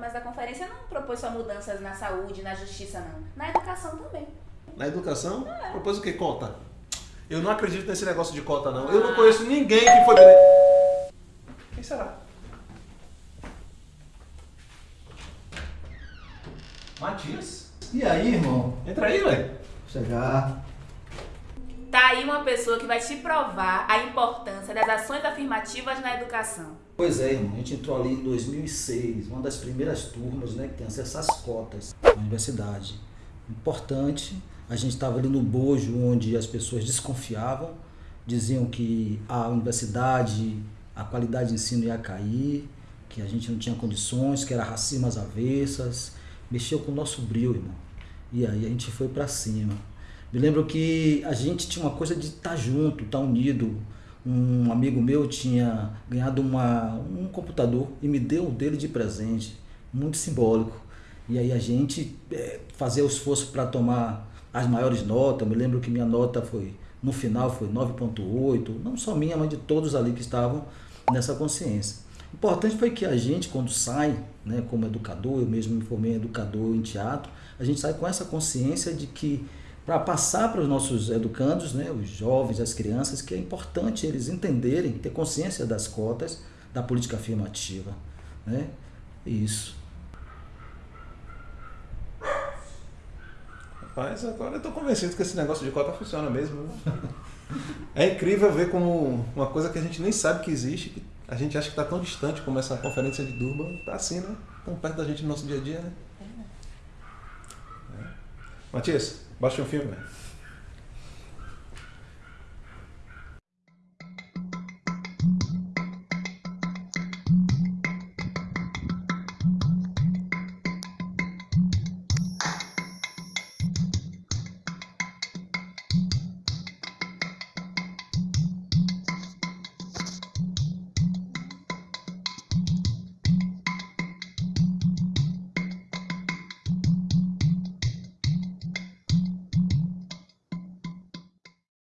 mas a conferência não propôs só mudanças na saúde, na justiça, não. Na educação também. Na educação? É. Propôs o que? Cota? Eu não acredito nesse negócio de cota, não. Ah. Eu não conheço ninguém que foi... Quem será? Matias? E aí, irmão? Entra aí, velho. Chegar. Tá aí uma pessoa que vai te provar a importância das ações afirmativas na educação. Pois é, irmão. A gente entrou ali em 2006, uma das primeiras turmas né, que tem acesso às cotas na universidade. Importante. A gente estava ali no bojo onde as pessoas desconfiavam, diziam que a universidade, a qualidade de ensino ia cair, que a gente não tinha condições, que era racismo às avessas. Mexeu com o nosso brilho, irmão. E aí a gente foi para cima. Me lembro que a gente tinha uma coisa de estar tá junto, estar tá unido. Um amigo meu tinha ganhado uma, um computador e me deu um dele de presente, muito simbólico. E aí a gente é, fazia o esforço para tomar as maiores notas. Me lembro que minha nota foi, no final, foi 9,8, não só minha, mas de todos ali que estavam nessa consciência. O importante foi que a gente, quando sai, né, como educador, eu mesmo me formei educador em teatro, a gente sai com essa consciência de que para passar para os nossos educandos, né, os jovens, as crianças, que é importante eles entenderem, ter consciência das cotas da política afirmativa. Né? Isso. Rapaz, agora eu estou convencido que esse negócio de cota funciona mesmo. É incrível ver como uma coisa que a gente nem sabe que existe, que a gente acha que está tão distante como essa conferência de Durban, está assim, né? Tão perto da gente no nosso dia a dia, né? Matias, Baixa um filme.